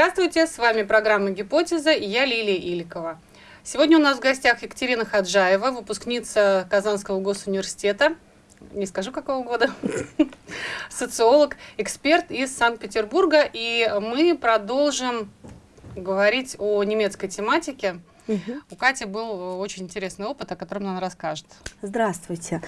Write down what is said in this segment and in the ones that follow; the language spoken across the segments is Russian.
Здравствуйте, с вами программа «Гипотеза» и я Лилия Иликова. Сегодня у нас в гостях Екатерина Хаджаева, выпускница Казанского госуниверситета, не скажу какого года, социолог, эксперт из Санкт-Петербурга, и мы продолжим говорить о немецкой тематике. Угу. У Кати был очень интересный опыт, о котором она расскажет. Здравствуйте.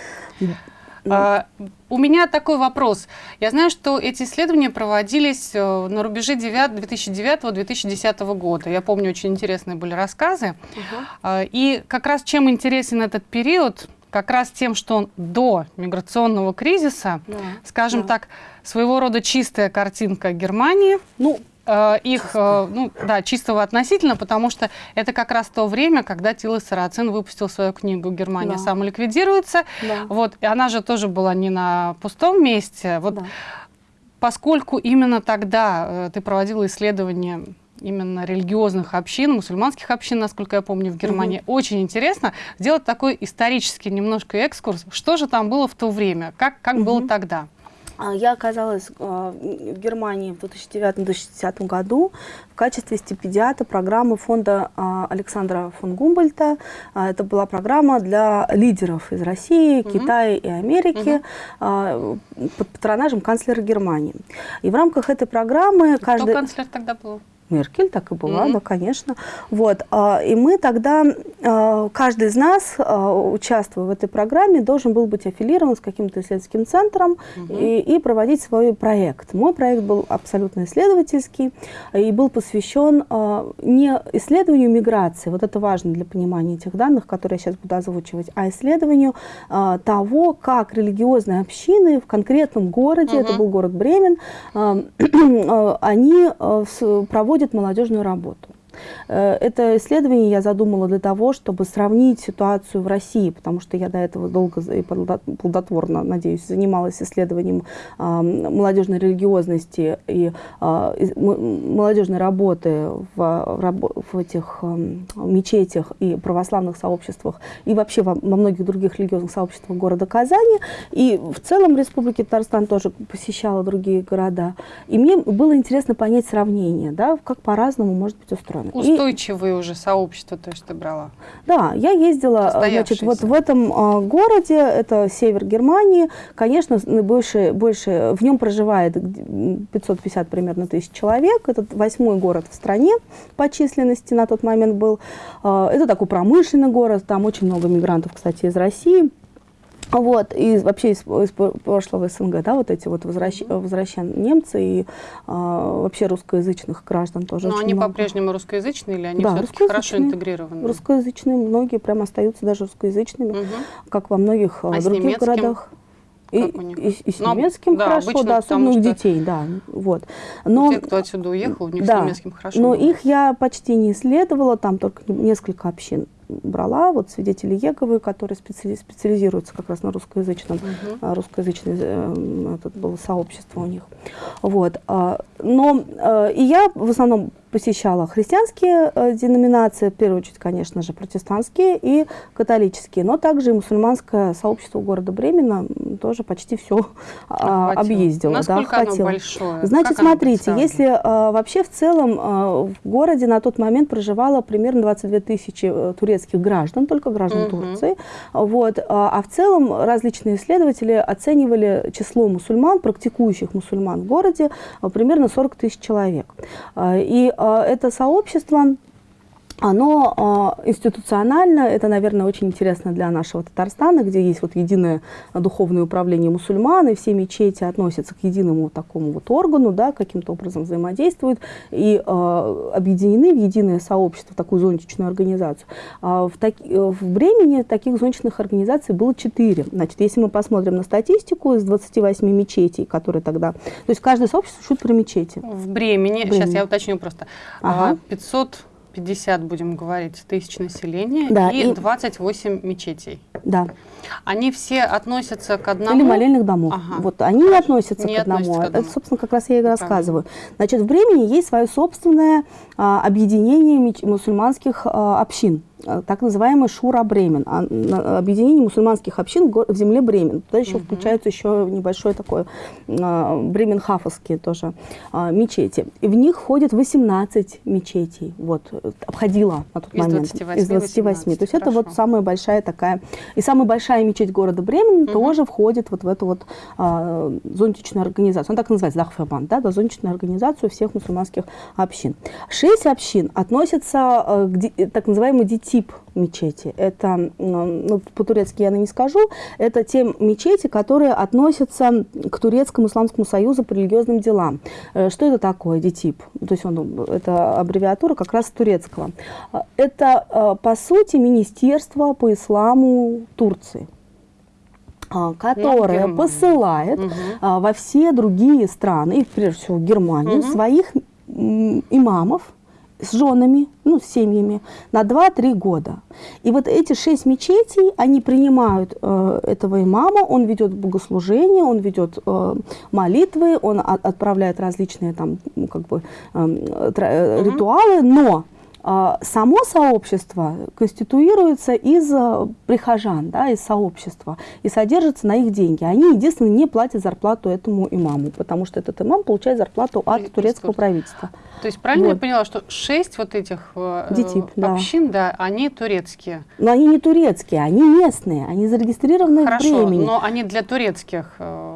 Ну. А, у меня такой вопрос. Я знаю, что эти исследования проводились э, на рубеже 2009-2010 года. Я помню, очень интересные были рассказы. Угу. И как раз чем интересен этот период, как раз тем, что он до миграционного кризиса, да, скажем да. так, своего рода чистая картинка Германии. Ну, Э, их, э, ну, да, чистого относительно, потому что это как раз то время, когда Тила Сарацин выпустил свою книгу «Германия да. самоликвидируется». Да. Вот, и она же тоже была не на пустом месте. Вот, да. Поскольку именно тогда э, ты проводила исследования именно религиозных общин, мусульманских общин, насколько я помню, в Германии. Угу. Очень интересно сделать такой исторический немножко экскурс. Что же там было в то время? Как, как угу. было тогда? А, я оказалась а, в Германии в 2009-2010 году в качестве стипендиата программы фонда а, Александра фон Гумбольта. Это была программа для лидеров из России, угу. Китая и Америки угу. под патронажем канцлера Германии. И в рамках этой программы... Кто каждый... канцлер тогда был? Меркель, так и была, mm -hmm. да, конечно. Вот, и мы тогда, каждый из нас, участвуя в этой программе, должен был быть аффилирован с каким-то исследовательским центром mm -hmm. и, и проводить свой проект. Мой проект был абсолютно исследовательский и был посвящен не исследованию миграции, вот это важно для понимания этих данных, которые я сейчас буду озвучивать, а исследованию того, как религиозные общины в конкретном городе, mm -hmm. это был город Бремен, они проводят проводит молодежную работу. Э, это исследование я задумала для того, чтобы сравнить ситуацию в России, потому что я до этого долго и плодотворно, надеюсь, занималась исследованием молодежной религиозности и а, молодежной работы в, в этих мечетях и православных сообществах, и вообще во, во многих других религиозных сообществах города Казани. И в целом Республики Татарстан тоже посещала другие города. И мне было интересно понять сравнение, да, как по-разному может быть устроено стороны. Устойчивые и, уже сообщества, то есть ты брала? Да, я ездила, значит, вот в этом э, городе, это север Германии, конечно, больше, больше, в нем проживает 550 примерно тысяч человек, это восьмой город в стране по численности на тот момент был. Э, это такой промышленный город, там очень много мигрантов, кстати, из России. Вот, и вообще из, из прошлого СНГ, да, вот эти вот возвращ, возвращен немцы и а, вообще русскоязычных граждан тоже Но они по-прежнему русскоязычные или они да, все-таки хорошо интегрированы? Русскоязычные, многие прям остаются даже русскоязычными, угу. как во многих а других городах. И, и, и с Но, немецким да, хорошо, обычно, да, особенно у детей, да. Вот. Но, те, кто отсюда уехал, у них да, с немецким хорошо. Но было. их я почти не исследовала, там только несколько общин брала, вот свидетели Еговы, которые специали, специализируются как раз на русскоязычном, угу. русскоязычное э, это было сообщество у них. Вот. А, но э, и я в основном посещала христианские э, деноминации, в первую очередь, конечно же, протестантские и католические, но также и мусульманское сообщество города Бремена тоже почти все а, объездила. Насколько да, оно большое? Значит, как смотрите, если а, вообще в целом а, в городе на тот момент проживало примерно 22 тысячи э, турецких граждан, только граждан угу. Турции, вот, а, а в целом различные исследователи оценивали число мусульман, практикующих мусульман в городе, а, примерно 40 тысяч человек. А, и это сообщество оно э, институционально, это, наверное, очень интересно для нашего Татарстана, где есть вот единое духовное управление мусульман, и все мечети относятся к единому такому вот органу, да, каким-то образом взаимодействуют и э, объединены в единое сообщество, в такую зонтичную организацию. А в, так, в Бремени таких зонтичных организаций было четыре. Значит, если мы посмотрим на статистику из 28 мечетей, которые тогда... То есть каждое сообщество шут про мечети. В Бремени, в Бремени. сейчас я уточню просто, ага. 500 50, будем говорить, тысяч населения да, и, и 28 мечетей. Да. Они все относятся к одному? Или молельных домов. Ага. Вот они не относятся не к одному. Относятся к одному. Это, собственно, как раз я и рассказываю. Значит, в Бремени есть свое собственное а, объединение мусульманских а, общин. так называемый Шура Бремен, а, объединение мусульманских общин в земле Бремен. Туда еще угу. включается еще небольшой такой Бременхафовские тоже мечети. И в них входит 18 мечетей, вот, обходила на тот из момент. 28, из 28. 18. То есть Хорошо. это вот самая большая такая, и самая большая мечеть города Бремен угу. тоже входит вот в эту вот а, зонтичную организацию. Она так называется, Дахфербан, да, да, зонтичную организацию всех мусульманских общин. Шесть общин относятся э, к так называемому ДИТИП мечети. Это, ну, по-турецки я не скажу, это те мечети, которые относятся к Турецкому исламскому союзу по религиозным делам. Э, что это такое, ДИТИП? То есть он, это аббревиатура как раз турецкого. Это, э, по сути, Министерство по исламу Турции которое посылает угу. во все другие страны, и прежде всего Германию, угу. своих имамов, с женами, ну, с семьями на 2-3 года. И вот эти шесть мечетей, они принимают э, этого имама, он ведет богослужение, он ведет э, молитвы, он от, отправляет различные там, ну, как бы, эм, э, ритуалы, но само сообщество конституируется из э, прихожан, да, из сообщества, и содержится на их деньги. Они, единственное, не платят зарплату этому имаму, потому что этот имам получает зарплату от турецкого правительства. То есть правильно вот. я поняла, что шесть вот этих э, Детип, общин, да. да, они турецкие? Но они не турецкие, они местные, они зарегистрированы Хорошо, в Бремени. но они для турецких э,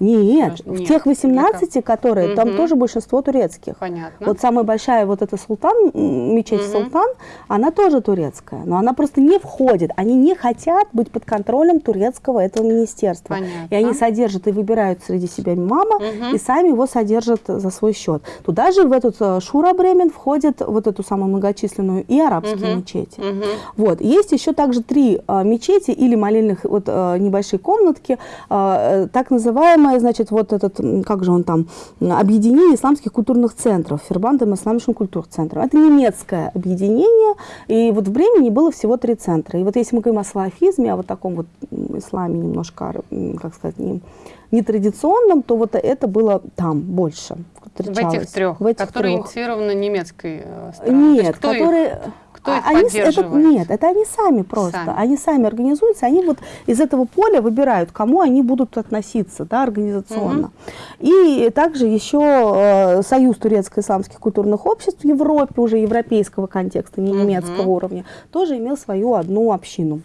нет, в тех 18, которые, угу. там тоже большинство турецких. Понятно. Вот самая большая вот эта Султан, мечеть угу. Султан, она тоже турецкая, но она просто не входит. Они не хотят быть под контролем турецкого этого министерства. Понятно. И они содержат и выбирают среди себя мама, угу. и сами его содержат за свой счет. Туда же в этот э, Шура Бремен входит вот эту самую многочисленную и арабские угу. мечети. Угу. Вот. Есть еще также три а, мечети или молельных вот а, небольшие комнатки, а, так называемые значит, вот этот, как же он там, объединение исламских культурных центров, Фербандом Исламским культурцентром. Это немецкое объединение, и вот в Бремени было всего три центра. И вот если мы говорим о салафизме, о вот таком вот исламе немножко, как сказать, не, нетрадиционном, то вот это было там больше. В этих трех, в этих которые трех. инициированы немецкой э, стороной? Нет, которые... Их? Кто их они, это, нет, это они сами просто. Сами. Они сами организуются, они вот из этого поля выбирают, кому они будут относиться да, организационно. Угу. И также еще э, Союз турецко-исламских культурных обществ в Европе, уже европейского контекста, не немецкого угу. уровня, тоже имел свою одну общину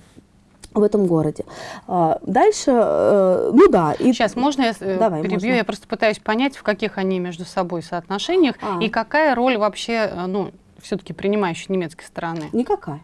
в этом городе. А, дальше, э, ну да. И... Сейчас, можно я э, Давай, перебью? Можно. Я просто пытаюсь понять, в каких они между собой соотношениях а. и какая роль вообще, э, ну, все-таки принимающей немецкой стороны? Никакая.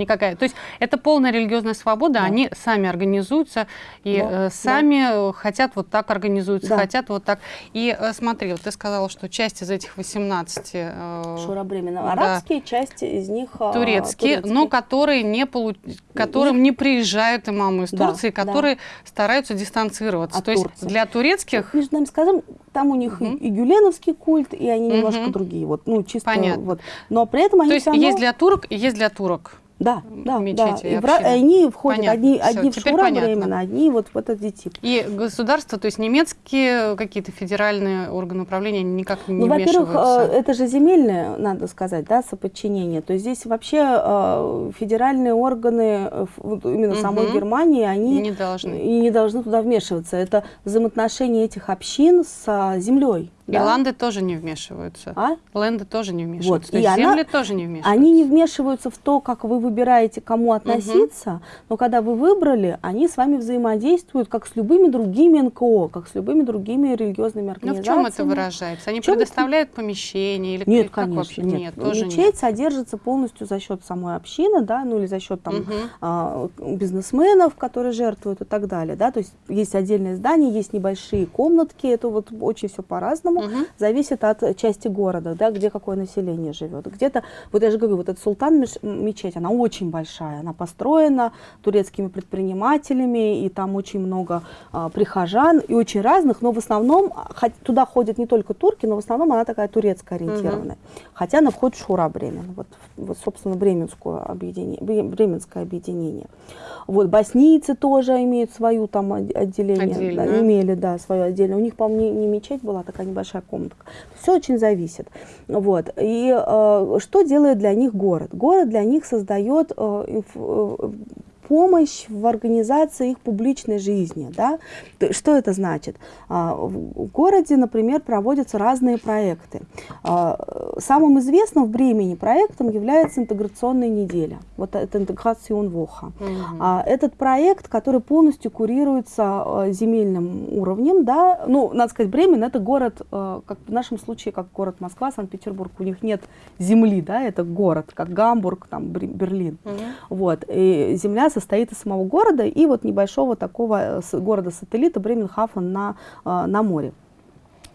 Никакая. То есть это полная религиозная свобода, да. они сами организуются и да. э, сами да. хотят вот так организуются, да. хотят вот так. И э, смотри, вот ты сказала, что часть из этих 18... Э, Шурабремена. Да, арабские, часть из них э, турецкие, турецкие, но которые не получ... которым не, не приезжают имамы из да, Турции, которые да. стараются дистанцироваться. От То Турции. есть для турецких... Между нами скажем, там у них угу. и, и гюленовский культ, и они угу. немножко другие. Вот, ну, чисто Понятно. Вот. Но при этом они То есть равно... есть для турок и есть для турок. Да, да, мечети да. И, в, они входят понятно. одни, Все, одни в Шура временно, одни вот в этот ДИТИП. И государство, то есть немецкие какие-то федеральные органы управления никак не ну, вмешиваются? Во-первых, это же земельное, надо сказать, да, соподчинение. То есть здесь вообще э, федеральные органы вот именно угу. самой Германии, они не должны. и не должны туда вмешиваться. Это взаимоотношения этих общин с землей. И да? ланды тоже не вмешиваются. А? Ленды тоже не вмешиваются. Вот. То есть и земли она, тоже не вмешиваются. Они не вмешиваются в то, как вы выбираете, кому относиться, угу. но когда вы выбрали, они с вами взаимодействуют как с любыми другими НКО, как с любыми другими религиозными организациями. Ну в чем это выражается? Они предоставляют это? помещение или Нет, как конечно, вообще? нет. нет тоже Мечеть нет. содержится полностью за счет самой общины, да, ну или за счет там угу. а, бизнесменов, которые жертвуют и так далее, да, то есть есть отдельное здание, есть небольшие комнатки, это вот очень все по-разному угу. зависит от части города, да, где какое население живет. Где-то, вот я же говорю, вот эта Султан мечеть, она очень большая, она построена турецкими предпринимателями, и там очень много а, прихожан, и очень разных, но в основном хоть, туда ходят не только турки, но в основном она такая турецкая ориентированная. Угу. Хотя она входит в Шура Бремен, вот, вот собственно, бременское объединение, бременское объединение. Вот боснийцы тоже имеют свою там отделение, да, имели, да, свое отдельное. У них, по-моему, не, не мечеть была, такая небольшая небольшая комнатка. Все очень зависит. Вот. И э, что делает для них город? Город для них создает э, э, помощь в организации их публичной жизни. Да? Что это значит? А, в городе, например, проводятся разные проекты. А, самым известным в Бремени проектом является интеграционная неделя. Вот это интеграция Воха. Угу. Этот проект, который полностью курируется земельным уровнем, да, ну, надо сказать, Бремен это город, как в нашем случае, как город Москва, Санкт-Петербург, у них нет земли, да, это город, как Гамбург, там, Берлин. Угу. Вот, и земля состоит из самого города и вот небольшого такого э, города-сателлита Бременхафен на, э, на море.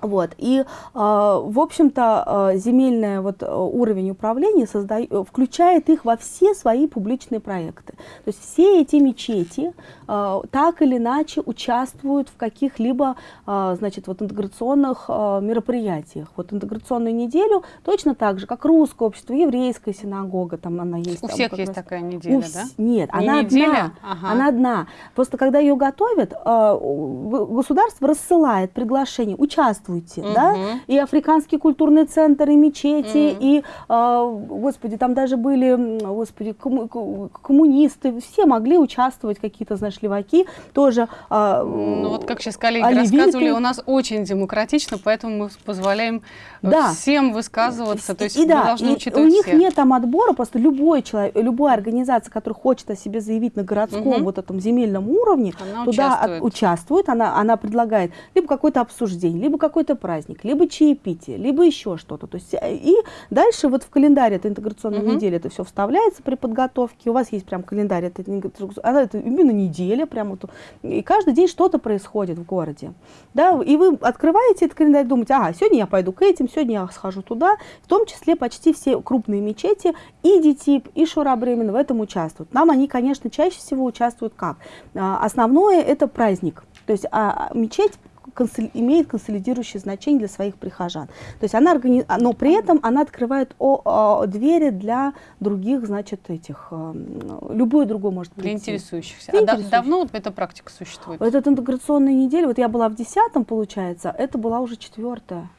Вот. И, э, в общем-то, э, земельный вот, э, уровень управления создает, включает их во все свои публичные проекты. То есть все эти мечети так или иначе участвуют в каких-либо значит, вот, интеграционных мероприятиях. Вот интеграционную неделю точно так же, как русское общество, еврейская синагога, там она есть. У там, всех есть раз... такая неделя, У... да? Нет, Не она неделя? одна. Ага. Она одна. Просто когда ее готовят, государство рассылает приглашение, участвует участвуйте, угу. да, и Африканский культурный центр, и мечети, угу. и, э, господи, там даже были, господи, комму коммунисты, все могли участвовать, какие-то, знаешь, леваки тоже. Э, ну вот как сейчас коллеги оливиты. рассказывали, у нас очень демократично, поэтому мы позволяем да. всем высказываться, то есть и, да, должны и у них всех. нет там отбора, просто любой человек, любая организация, которая хочет о себе заявить на городском угу. вот этом земельном уровне, она туда участвует, от, участвует она, она предлагает либо какое-то обсуждение, либо какой-то праздник, либо чаепитие, либо еще что-то. То есть, э, и дальше вот в календаре этой интеграционной угу. недели это все вставляется при подготовке. У вас есть прям календарь, это, она, это именно неделя, прям вот, и каждый день что-то происходит в городе. Да, и вы открываете этот календарь, думаете, ага, сегодня я пойду к этим, сегодня я схожу туда. В том числе почти все крупные мечети, и ДИТИП, и Шура Бремен в этом участвуют. Нам они, конечно, чаще всего участвуют как? А, основное это праздник. То есть а, мечеть имеет консолидирующее значение для своих прихожан. То есть она органи... но при этом она открывает о, о, двери для других, значит, этих, э, любой другой может прийти. Для интересующихся. Для а интересующих. давно эта практика существует? Этот интеграционная неделя, вот я была в десятом, получается, это была уже четвертая.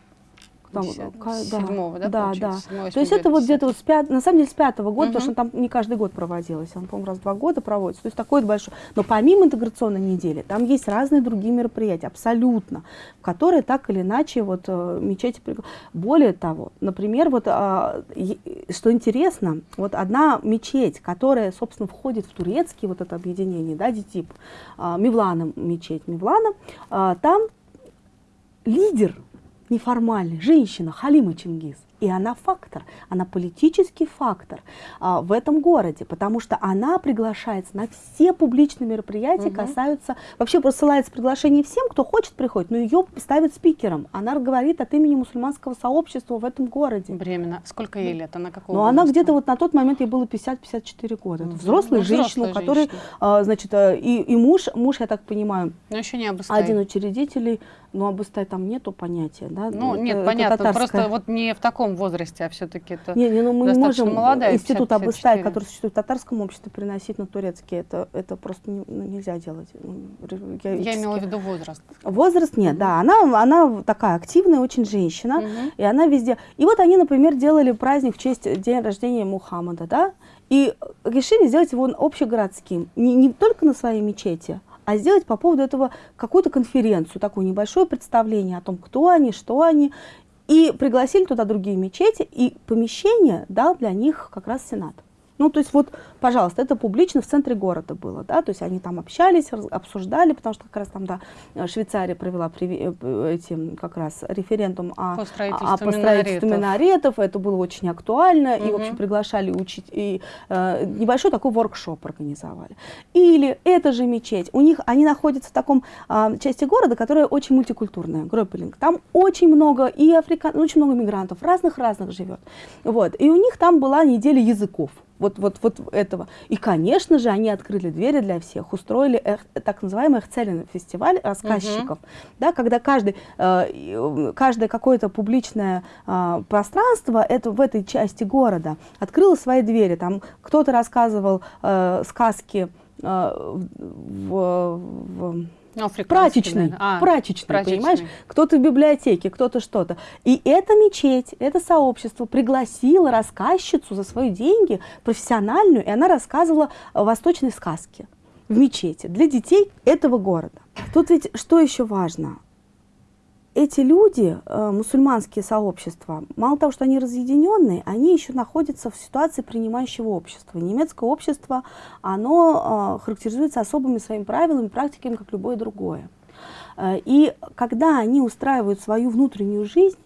Там, седьмого, да, да, да. Седьмого, То есть это вот где-то вот с пят, на самом деле с пятого года, угу. потому что там не каждый год проводилось, он, по-моему, раз в два года проводится. То есть такой большой. Но помимо интеграционной недели, там есть разные другие мероприятия, абсолютно, в которые так или иначе вот э, мечети... Более того, например, вот а, что интересно, вот одна мечеть, которая, собственно, входит в турецкий вот это объединение, да, ДИТИП, а, Мивлана мечеть Мивлана, а, там лидер неформальный, женщина, Халима Чингис. И она фактор, она политический фактор а, в этом городе, потому что она приглашается на все публичные мероприятия, угу. касаются, вообще посылается приглашение всем, кто хочет приходить, но ее ставят спикером. Она говорит от имени мусульманского сообщества в этом городе. Временно. Сколько ей лет? Она какого Ну, она где-то вот на тот момент ей было 50-54 года. Это взрослая ну, женщина, у которой, а, значит, а, и, и муж, муж, я так понимаю, но еще не один учредителей, но обыстай там нету понятия, да? Ну, это, нет, это понятно, татарская... просто вот не в таком возрасте, а все-таки это не, не, ну мы не можем молодая, институт Абыстай, который существует в татарском обществе, переносить на турецкий. Это, это просто не, ну, нельзя делать. Ну, я имела в виду возраст. Возраст нет, да. Она, она такая активная очень женщина, угу. и она везде... И вот они, например, делали праздник в честь день рождения Мухаммада, да? И решили сделать его общегородским. Не, не только на своей мечети, а сделать по поводу этого какую-то конференцию, такое небольшое представление о том, кто они, что они. И пригласили туда другие мечети, и помещение дал для них как раз Сенат. Ну, то есть вот, пожалуйста, это публично в центре города было, да, то есть они там общались, обсуждали, потому что как раз там, да, Швейцария провела э, эти, как раз референдум о, по строительству, о, по строительству минаретов. это было очень актуально, угу. и, в общем, приглашали учить, и э, небольшой такой воркшоп организовали. Или эта же мечеть, у них, они находятся в таком э, части города, которая очень мультикультурная, Гропелинг, там очень много и африкан, очень много мигрантов, разных-разных живет, вот, и у них там была неделя языков, вот, вот, вот этого. И, конечно же, они открыли двери для всех, устроили эх, так называемый Эхцелин фестиваль рассказчиков, угу. да, когда каждый, э, каждое какое-то публичное э, пространство это, в этой части города открыло свои двери. Там кто-то рассказывал э, сказки э, в, в, Ну, прачечный, а, прачечный, прачечный, понимаешь? Кто-то в библиотеке, кто-то что-то. И эта мечеть, это сообщество пригласило рассказчицу за свои деньги, профессиональную, и она рассказывала восточные сказки в мечети для детей этого города. Тут ведь что еще важно? Эти люди, э, мусульманские сообщества, мало того, что они разъединенные, они еще находятся в ситуации принимающего общества. Немецкое общество, оно э, характеризуется особыми своими правилами, практиками, как любое другое. Э, и когда они устраивают свою внутреннюю жизнь,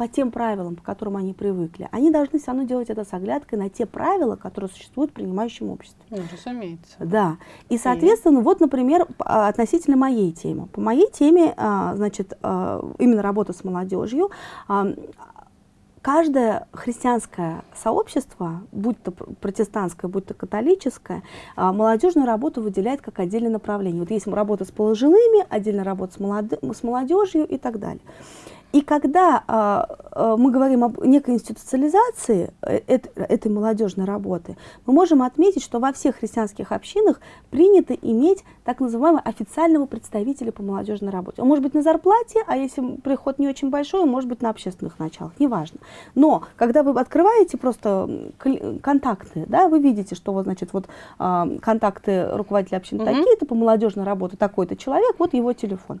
по тем правилам, по которым они привыкли, они должны все равно делать это с оглядкой на те правила, которые существуют в принимающем обществе. Ну, разумеется. Да. И, соответственно, и... вот, например, а, относительно моей темы. По моей теме, а, значит, а, именно работа с молодежью, каждое христианское сообщество, будь то протестантское, будь то католическое, молодежную работу выделяет как отдельное направление. Вот есть работа с пожилыми, отдельная работа с молодежью и так далее. И когда а, а, мы говорим об некой институциализации э, этой молодежной работы, мы можем отметить, что во всех христианских общинах принято иметь так называемого официального представителя по молодежной работе. Он может быть на зарплате, а если приход не очень большой, он может быть на общественных началах, неважно. Но когда вы открываете просто контакты, да, вы видите, что вот, значит, вот а, контакты руководителя общины угу. такие-то, по молодежной работе такой-то человек, вот его телефон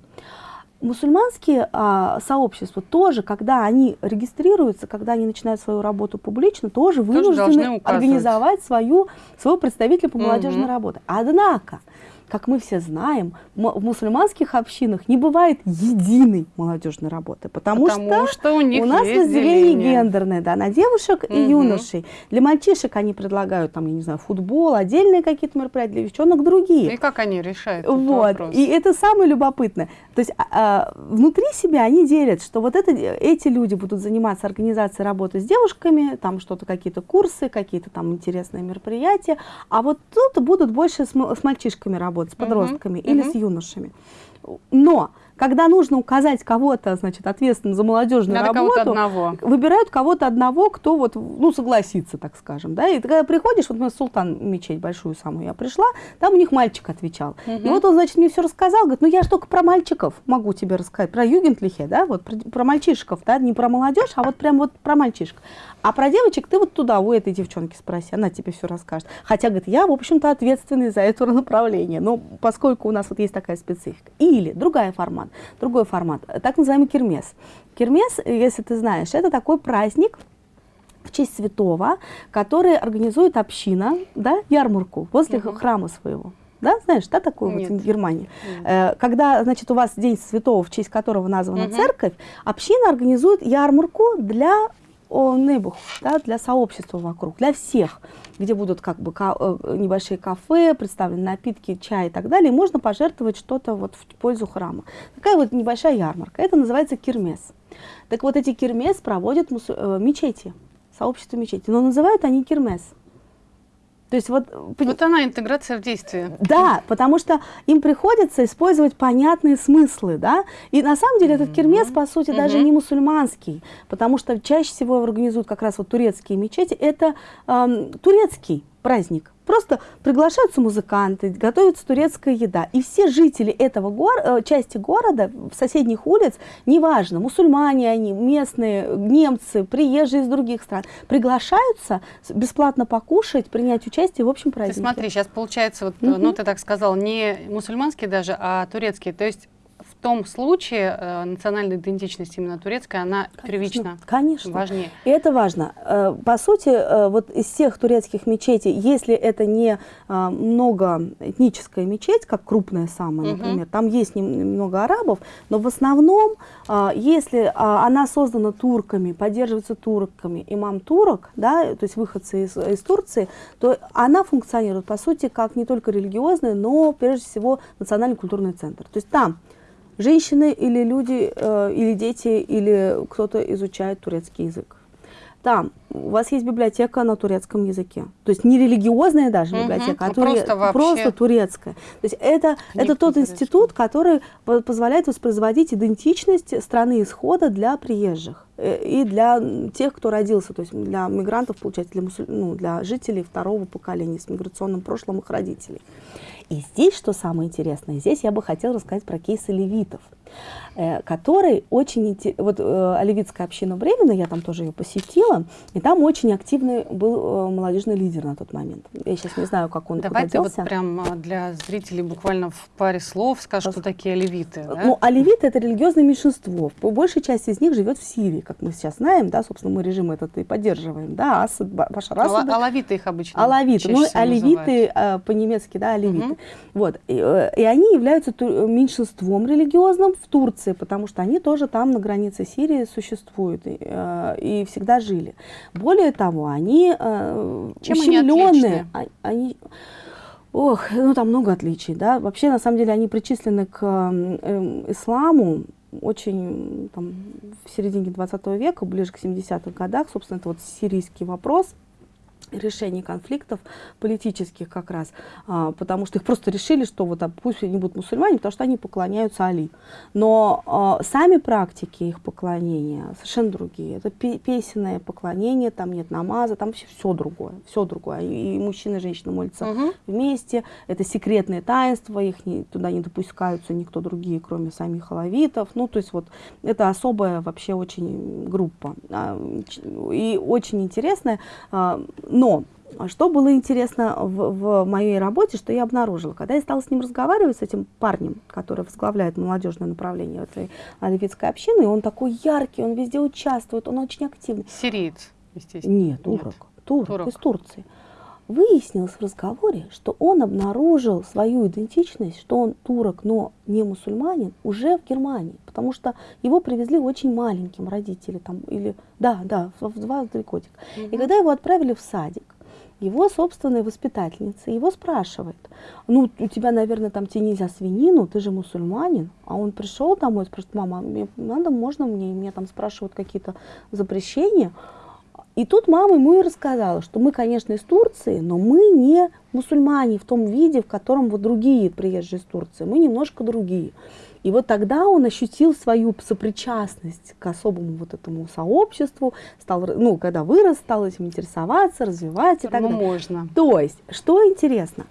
мусульманские а, сообщества тоже, когда они регистрируются, когда они начинают свою работу публично, тоже, тоже вынуждены организовать свою, своего представителя по молодежной угу. работе. Однако, как мы все знаем, в мусульманских общинах не бывает единой молодежной работы, потому, потому что, что у, них у нас разделение гендерное, да, на девушек угу. и юношей. Для мальчишек они предлагают, там, я не знаю, футбол, отдельные какие-то мероприятия, для девчонок другие. И как они решают вот. вопрос? И это самое любопытное. То есть а, а, внутри себя они делят, что вот это, эти люди будут заниматься организацией работы с девушками, там что-то, какие-то курсы, какие-то там интересные мероприятия, а вот тут будут больше с, с мальчишками работать работать с подростками -huh. или -huh. с юношами. Но когда нужно указать кого-то, значит, ответственным за молодежную Надо работу, кого одного. выбирают кого-то одного, кто вот, ну, согласится, так скажем, да, и ты когда приходишь, вот мы Султан мечеть большую самую я пришла, там у них мальчик отвечал, угу. и вот он, значит, мне все рассказал, говорит, ну, я же только про мальчиков могу тебе рассказать, про югентлихе, да, вот, про, про мальчишков, да, не про молодежь, а вот прям вот про мальчишек. А про девочек ты вот туда, у этой девчонки спроси, она тебе все расскажет. Хотя, говорит, я, в общем-то, ответственный за это направление, но поскольку у нас вот есть такая специфика. Или другая формат, другой формат, так называемый кермес. Кермес, если ты знаешь, это такой праздник, в честь святого, который организует община, да, ярмарку возле угу. храма своего. Да, знаешь, да, такую Нет. вот в Германии? Нет. Э, когда, значит, у вас День Святого, в честь которого названа угу. церковь, община организует ярмарку для о небух, да, для сообщества вокруг, для всех, где будут как бы э, небольшие кафе, представлены напитки, чай и так далее, можно пожертвовать что-то вот в пользу храма. Такая вот небольшая ярмарка, это называется кирмес. Так вот эти кирмес проводят э, мечети, сообщество мечети, но называют они кирмес. То есть вот, вот она интеграция в действии. Да, потому что им приходится использовать понятные смыслы, да. И на самом деле этот кермес, по сути, даже не мусульманский, потому что чаще всего его организуют как раз вот турецкие мечети. Это эм, турецкий праздник. Просто приглашаются музыканты, готовится турецкая еда. И все жители этого гор э, части города, соседних улиц, неважно, мусульмане они, местные, немцы, приезжие из других стран, приглашаются бесплатно покушать, принять участие в общем празднике. Ты смотри, сейчас получается, вот, угу. ну ты так сказал, не мусульманские даже, а турецкие. То есть том случае э, национальная идентичность именно турецкая, она конечно, первична, конечно. важнее. И это важно. Э, по сути, э, вот из всех турецких мечетей, если это не э, многоэтническая мечеть, как крупная самая, например, угу. там есть немного арабов, но в основном, э, если э, она создана турками, поддерживается турками, имам турок, да, то есть выходцы из, из Турции, то она функционирует, по сути, как не только религиозный, но прежде всего национальный культурный центр. То есть там женщины или люди, э, или дети, или кто-то изучает турецкий язык. Там у вас есть библиотека на турецком языке. То есть не религиозная даже угу, библиотека, а туре... просто, просто турецкая. То есть это, это тот институт, который позволяет воспроизводить идентичность страны исхода для приезжих э, и для тех, кто родился, то есть для мигрантов, получается, для, мусуль... ну, для жителей второго поколения с миграционным прошлым их родителей. И здесь, что самое интересное, здесь я бы хотела рассказать про кейс левитов. Э, который очень... Вот э, Оливицкая община Бремена, я там тоже ее посетила, и там очень активный был э, молодежный лидер на тот момент. Я сейчас не знаю, как он Давайте вот прям для зрителей буквально в паре слов скажем, что такие оливиты. Да? Ну, оливиты — это религиозное меньшинство. Большая часть из них живет в Сирии, как мы сейчас знаем, да, собственно, мы режим этот и поддерживаем, да, Асад, Башар Асад. Алавиты их обычно Алавиты, ну, оливиты по-немецки, да, оливиты. Угу. Вот, и, и они являются меньшинством религиозным в Турции, потому что они тоже там на границе Сирии существуют и, э, и всегда жили. Более того, они э, Чем ущемленные. Они, а, они Ох, ну там много отличий, да. Вообще, на самом деле, они причислены к э, исламу очень там, в середине 20 века, ближе к 70-х годах. Собственно, это вот сирийский вопрос – решений конфликтов политических как раз, а, потому что их просто решили, что вот а, пусть они будут мусульмане, потому что они поклоняются Али. Но а, сами практики их поклонения совершенно другие. Это песенное поклонение, там нет намаза, там вообще все другое, все другое. И, и мужчина и женщина молятся угу. вместе, это секретные таинства, их не, туда не допускаются никто другие, кроме самих алавитов. Ну, то есть вот это особая вообще очень группа. А, и очень интересная а, но что было интересно в, в моей работе, что я обнаружила, когда я стала с ним разговаривать, с этим парнем, который возглавляет молодежное направление этой оливицкой общины, и он такой яркий, он везде участвует, он очень активный. Сириец, естественно. Нет, турок, турок, турок. из Турции. Выяснилось в разговоре, что он обнаружил свою идентичность, что он турок, но не мусульманин, уже в Германии, потому что его привезли очень маленьким родители, там, или, да, да, в два-три годика. Угу. И когда его отправили в садик, его собственная воспитательница его спрашивает, ну, у тебя, наверное, там тебе нельзя свинину, ты же мусульманин. А он пришел домой и спрашивает, мама, мне надо, можно мне? И меня там спрашивают какие-то запрещения. И тут мама ему и рассказала, что мы, конечно, из Турции, но мы не мусульмане в том виде, в котором вот другие приезжие из Турции. Мы немножко другие. И вот тогда он ощутил свою сопричастность к особому вот этому сообществу, стал, ну, когда вырос, стал этим интересоваться, развивать и так далее. можно. То есть, что интересно,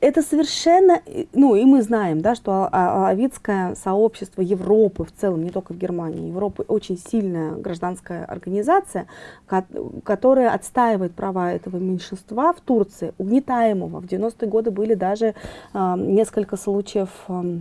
это совершенно, ну и мы знаем, да, что авидское сообщество Европы в целом, не только в Германии, Европы очень сильная гражданская организация, которая отстаивает права этого меньшинства в Турции, угнетаемого. В 90-е годы были даже э, несколько случаев э,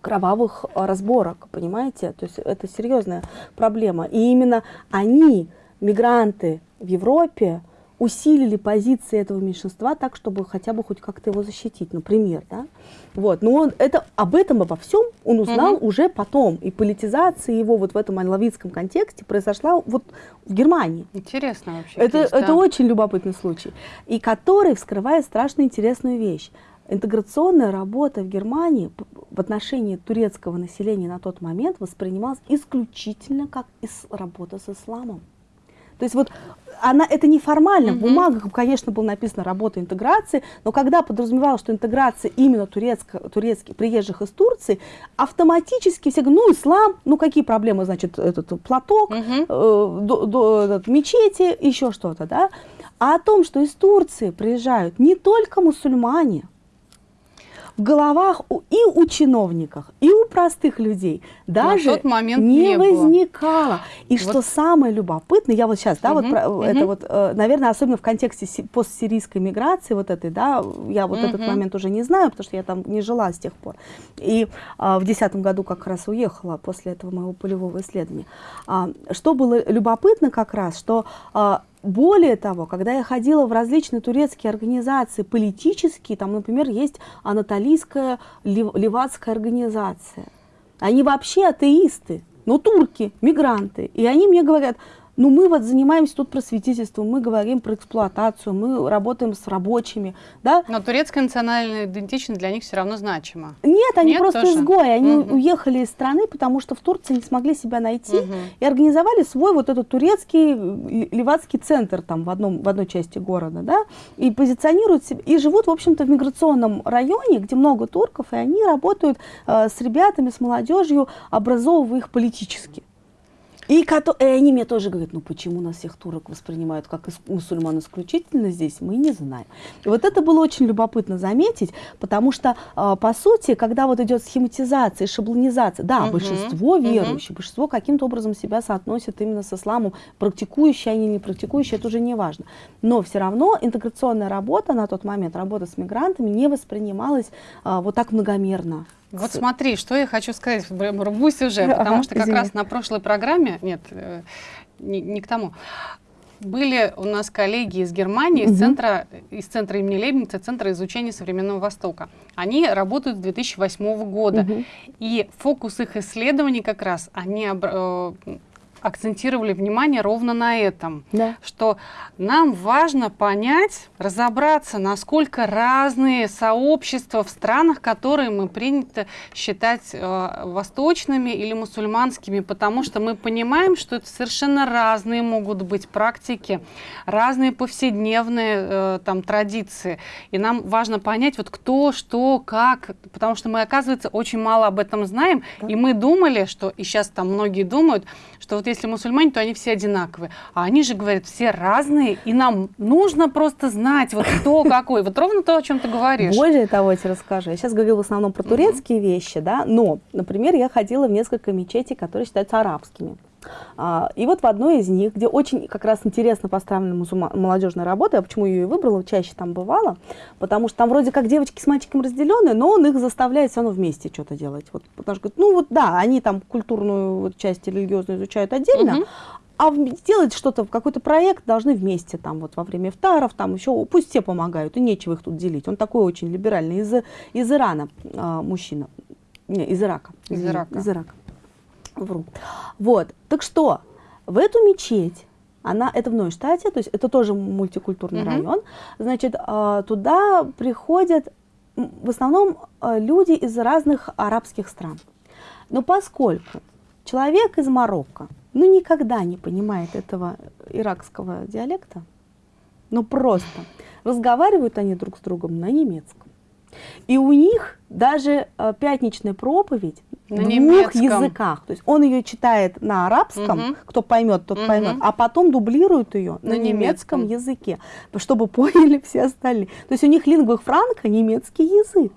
кровавых разборок, понимаете? То есть это серьезная проблема. И именно они, мигранты в Европе, усилили позиции этого меньшинства так, чтобы хотя бы хоть как-то его защитить, например, да? Вот, но он это, об этом обо всем он узнал угу. уже потом, и политизация его вот в этом алавитском контексте произошла вот в Германии. Интересно вообще. Это, есть, это да. очень любопытный случай, и который вскрывает страшно интересную вещь. Интеграционная работа в Германии в отношении турецкого населения на тот момент воспринималась исключительно как работа с исламом. То есть вот она, это неформально, угу. в бумагах, конечно, было написано работа интеграции, но когда подразумевалось, что интеграция именно турецко, турецких приезжих из Турции, автоматически все говорят, ну, ислам, ну, какие проблемы, значит, этот платок, угу. э, до, до, этот, мечети, еще что-то, да. А о том, что из Турции приезжают не только мусульмане, в головах и у чиновников, и у простых людей даже тот момент не, не возникало. И вот. что самое любопытное, я вот сейчас, да, угу, вот про, угу. это вот, э, наверное, особенно в контексте постсирийской миграции вот этой, да, я вот угу. этот момент уже не знаю, потому что я там не жила с тех пор. И а, в десятом году как раз уехала после этого моего полевого исследования. А, что было любопытно как раз, что а, более того, когда я ходила в различные турецкие организации политические, там, например, есть анатолийская левацкая организация. Они вообще атеисты, но турки, мигранты. И они мне говорят, ну, мы вот занимаемся тут просветительством, мы говорим про эксплуатацию, мы работаем с рабочими, да. Но турецкая национальная идентичность для них все равно значима. Нет, они Нет, просто тоже? изгои, они угу. уехали из страны, потому что в Турции не смогли себя найти угу. и организовали свой вот этот турецкий левацкий центр там в, одном, в одной части города, да, и позиционируют себя, и живут, в общем-то, в миграционном районе, где много турков, и они работают э, с ребятами, с молодежью, образовывая их политически. И, и они мне тоже говорят, ну почему нас всех турок воспринимают как мусульман исключительно здесь, мы не знаем. И вот это было очень любопытно заметить, потому что, а, по сути, когда вот идет схематизация, шаблонизация, да, угу, большинство верующих, угу. большинство каким-то образом себя соотносят именно с исламом, практикующие они, не практикующие, это уже не важно. Но все равно интеграционная работа на тот момент, работа с мигрантами не воспринималась а, вот так многомерно. Вот смотри, что я хочу сказать, рвусь уже, потому что как раз на прошлой программе, нет, э, не, не к тому, были у нас коллеги из Германии, из, центра, из центра имени Лейбница, Центра изучения современного Востока. Они работают с 2008 года. И фокус их исследований как раз, они э, акцентировали внимание ровно на этом, да. что нам важно понять, разобраться, насколько разные сообщества в странах, которые мы принято считать э, восточными или мусульманскими, потому что мы понимаем, что это совершенно разные могут быть практики, разные повседневные э, там традиции, и нам важно понять, вот кто, что, как, потому что мы, оказывается, очень мало об этом знаем, да. и мы думали, что, и сейчас там многие думают, что вот если мусульмане, то они все одинаковые. А они же говорят, все разные, и нам нужно просто знать, вот кто какой. Вот ровно то, о чем ты говоришь. Более того, я тебе расскажу. Я сейчас говорила в основном про турецкие вещи, да, но, например, я ходила в несколько мечетей, которые считаются арабскими. А, и вот в одной из них, где очень как раз интересно поставлена молодежная работа, я почему ее и выбрала, чаще там бывала, потому что там вроде как девочки с мальчиком разделены, но он их заставляет все равно вместе что-то делать. Вот, потому что, ну вот да, они там культурную вот, часть религиозную изучают отдельно, угу. А сделать что-то, какой-то проект должны вместе, там вот во время ифтаров, там еще, пусть все помогают, и нечего их тут делить. Он такой очень либеральный, из, из Ирана э, мужчина, не, из Ирака. Из Ирака. Из Ирака. Вру. Вот, так что, в эту мечеть, она, это в Нойштате, то есть это тоже мультикультурный -hmm. район, значит, а, туда приходят в основном а, люди из разных арабских стран. Но поскольку человек из Марокко, ну, никогда не понимает этого иракского диалекта, ну, просто, разговаривают они друг с другом на немецком. И у них даже э, пятничная проповедь на двух немецком. языках. То есть он ее читает на арабском, угу. кто поймет, тот угу. поймет, а потом дублирует ее на, на немецком. немецком языке, чтобы поняли все остальные. То есть у них лингва франка немецкий язык.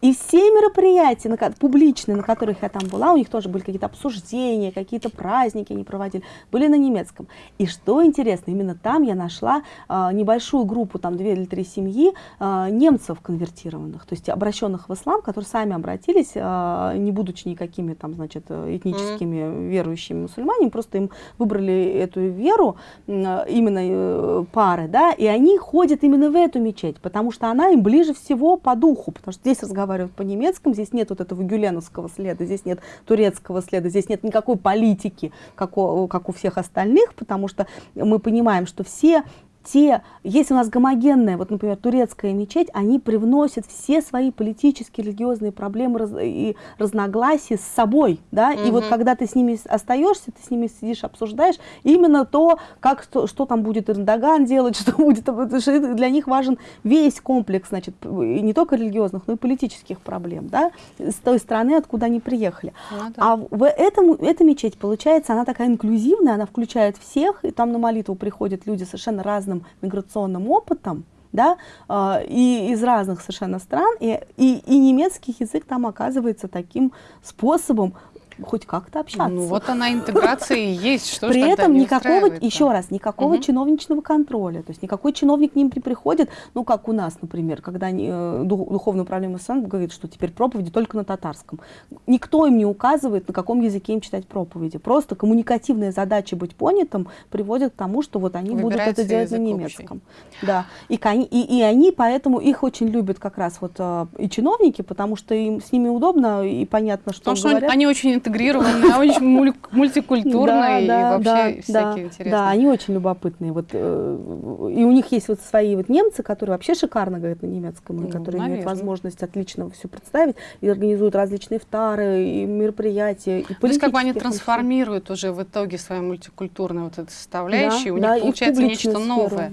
И все мероприятия на, публичные, на которых я там была, у них тоже были какие-то обсуждения, какие-то праздники они проводили, были на немецком. И что интересно, именно там я нашла а, небольшую группу, там две или три семьи, а, немцев конвертированных, то есть обращенных в ислам, которые сами обратились, а, не будучи никакими там, значит, этническими mm -hmm. верующими мусульманами, просто им выбрали эту веру, именно э, пары, да, и они ходят именно в эту мечеть, потому что она им ближе всего по духу, потому что здесь разговаривают разговаривают по-немецкому, здесь нет вот этого гюленовского следа, здесь нет турецкого следа, здесь нет никакой политики, как у, как у всех остальных, потому что мы понимаем, что все те, если у нас гомогенная, вот, например, турецкая мечеть, они привносят все свои политические, религиозные проблемы раз, и разногласия с собой, да, угу. и вот когда ты с ними остаешься, ты с ними сидишь, обсуждаешь, именно то, как, что, что там будет Эрдоган делать, что будет, для них важен весь комплекс, значит, не только религиозных, но и политических проблем, да, с той страны, откуда они приехали. Ну, да. А в этом, эта мечеть, получается, она такая инклюзивная, она включает всех, и там на молитву приходят люди совершенно разные миграционным опытом, да, э, и из разных совершенно стран, и, и, и немецкий язык там оказывается таким способом хоть как-то общаться. Ну вот она интеграция и есть, что При этом никакого, еще раз, никакого чиновничного контроля, то есть никакой чиновник к ним не приходит, ну как у нас, например, когда э, духовное управление СНГ говорит, что теперь проповеди только на татарском. Никто им не указывает, на каком языке им читать проповеди. Просто коммуникативная задача быть понятым приводит к тому, что вот они будут это делать на немецком. Да. И, и, и они поэтому их очень любят как раз вот э, и чиновники, потому что им с ними удобно и понятно, что Потому говорят. что они очень интегрированные, очень мультикультурные и вообще всякие интересные. Да, они очень любопытные. Вот, э, и у них есть вот свои вот немцы, которые вообще шикарно говорят на немецком, и ну, которые имеют возможность отлично все представить и организуют различные втары, и мероприятия, и То есть как бы они трансформируют уже в итоге свою мультикультурную вот эту составляющую, у них получается нечто новое.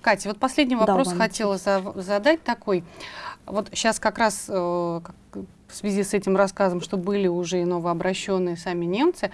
Катя, вот последний вопрос хотела задать такой. Вот сейчас как раз э, в связи с этим рассказом, что были уже и новообращенные сами немцы,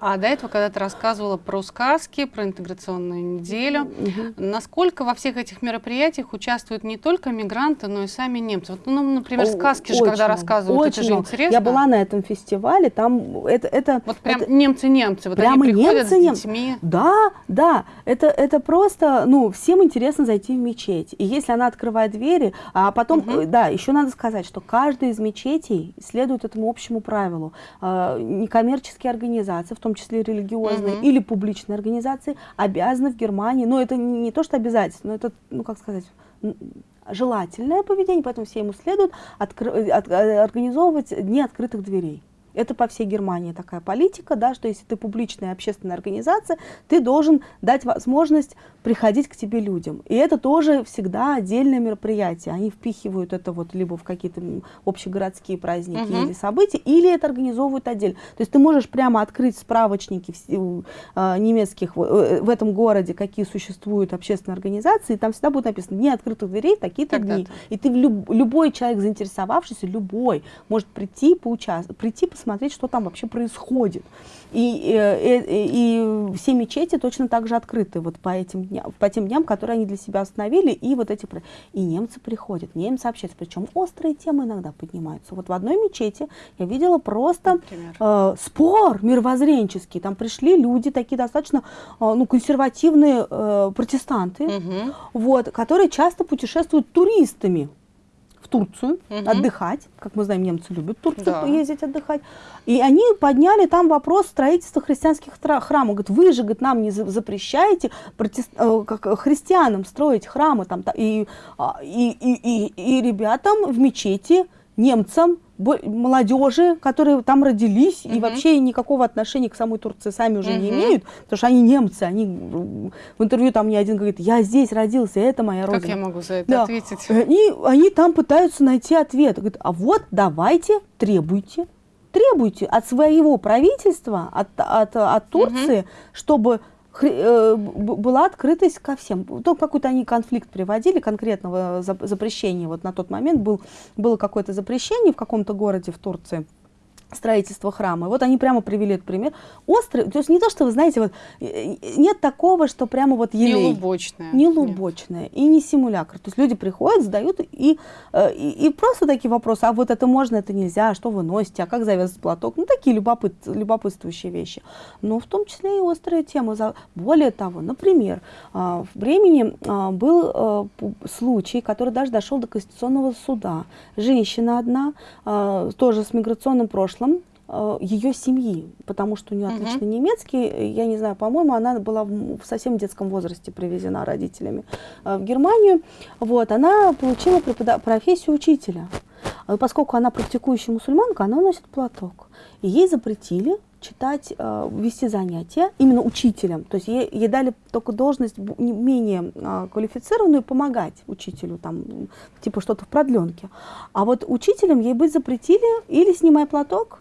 А до этого, когда ты рассказывала про сказки, про интеграционную неделю, угу. насколько во всех этих мероприятиях участвуют не только мигранты, но и сами немцы? Вот, ну, например, сказки же, когда рассказывают, очень это же интересно. Я была на этом фестивале, там это... это вот прям немцы-немцы, вот прямо они приходят немцы, с детьми. Да, да, это, это просто, ну, всем интересно зайти в мечеть. И если она открывает двери, а потом, угу. да, еще надо сказать, что каждая из мечетей следует этому общему правилу. Э, некоммерческие организации, в том числе религиозные угу. или публичные организации, обязаны в Германии, но это не, то, что обязательно, но это, ну, как сказать, желательное поведение, поэтому все ему следует откры, от, организовывать дни открытых дверей. Это по всей Германии такая политика, да, что если ты публичная общественная организация, ты должен дать возможность приходить к тебе людям. И это тоже всегда отдельное мероприятие. Они впихивают это вот либо в какие-то общегородские праздники угу. или события, или это организовывают отдельно. То есть ты можешь прямо открыть справочники э, немецких в, э, в этом городе, какие существуют общественные организации, и там всегда будет написано «Дни открытых дверей, такие-то дни». И ты люб, любой человек, заинтересовавшийся, любой, может прийти, поучаствовать, прийти посмотреть, посмотреть, что там вообще происходит. И, и, и, и все мечети точно так же открыты вот по этим дням, по тем дням, которые они для себя установили, и вот эти и немцы приходят, немцы общаются, причем острые темы иногда поднимаются. Вот в одной мечети я видела просто э, спор мировоззренческий, там пришли люди такие достаточно э, ну консервативные э, протестанты, угу. вот, которые часто путешествуют туристами Турцию угу. отдыхать. Как мы знаем, немцы любят в Турцию да. ездить отдыхать. И они подняли там вопрос строительства христианских храмов. Говорят, вы же говорит, нам не запрещаете протест... Э, как, христианам строить храмы. Там, и, а, и, и, и, и ребятам в мечети, немцам, молодежи, которые там родились угу. и вообще никакого отношения к самой Турции сами уже угу. не имеют, потому что они немцы, они в интервью там не один говорит, я здесь родился, это моя родина. Как я могу за это да. ответить? И они там пытаются найти ответ. Говорят, а вот давайте, требуйте, требуйте от своего правительства, от, от, от Турции, угу. чтобы Э, была открытость ко всем. То какой-то они конфликт приводили, конкретного запрещения. Вот на тот момент был, было какое-то запрещение в каком-то городе в Турции строительства храма. Вот они прямо привели этот пример. Острый, то есть не то, что вы знаете, вот нет такого, что прямо вот елей. Не лубочное. Не лубочное и не симулякр. То есть люди приходят, задают и, э, и, и просто такие вопросы, а вот это можно, это нельзя, а что вы носите, а как завязать платок. Ну, такие любопыт, любопытствующие вещи. Но в том числе и острые темы. Более того, например, а, в Бремени а, был э, случай, который даже дошел до Конституционного суда. Женщина одна, а, тоже с миграционным прошлым, прошлом э, ее семьи, потому что у нее отличный uh немецкий. Я не знаю, по-моему, она была в, совсем детском возрасте привезена родителями э, в Германию. Вот, она получила профессию учителя. А поскольку она практикующая мусульманка, она носит платок. И ей запретили читать, э, вести занятия именно учителем. То есть ей, ей дали только должность менее э, квалифицированную помогать учителю, там, типа что-то в продленке. А вот учителем ей быть запретили или снимай платок,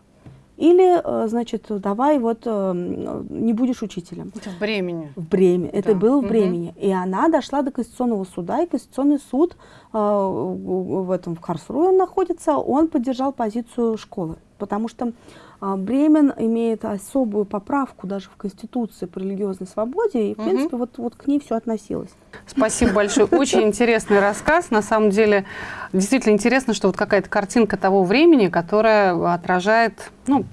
или, э, значит, давай вот не будешь учителем. Это в Бремени. В Бреме. Да. Это было в Бремени. Угу. И она дошла до Конституционного суда, и Конституционный суд в этом в Карсруе он находится, он поддержал позицию школы. Потому что а, Бремен имеет особую поправку даже в Конституции по религиозной свободе, и, в угу. принципе, вот, вот к ней все относилось. Спасибо большое. Очень интересный рассказ. На самом деле, действительно интересно, что вот какая-то картинка того времени, которая отражает, ну,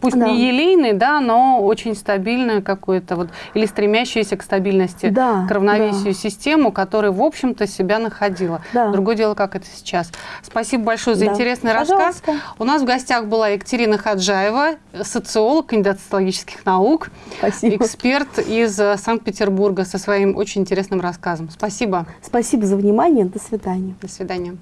пусть да. не елейный, да, но очень стабильную какую-то вот, или стремящуюся к стабильности, да, к равновесию да. систему, которая, в общем-то, себя находила. Да. Другое дело, как это сейчас. Спасибо большое за да. интересный Пожалуйста. рассказ. У нас в гостях была Екатерина Хаджаева, социолог, кандидат социологических наук, Спасибо. эксперт из э, Санкт-Петербурга со своим очень интересным рассказом. Спасибо. Спасибо за внимание. До свидания. До свидания.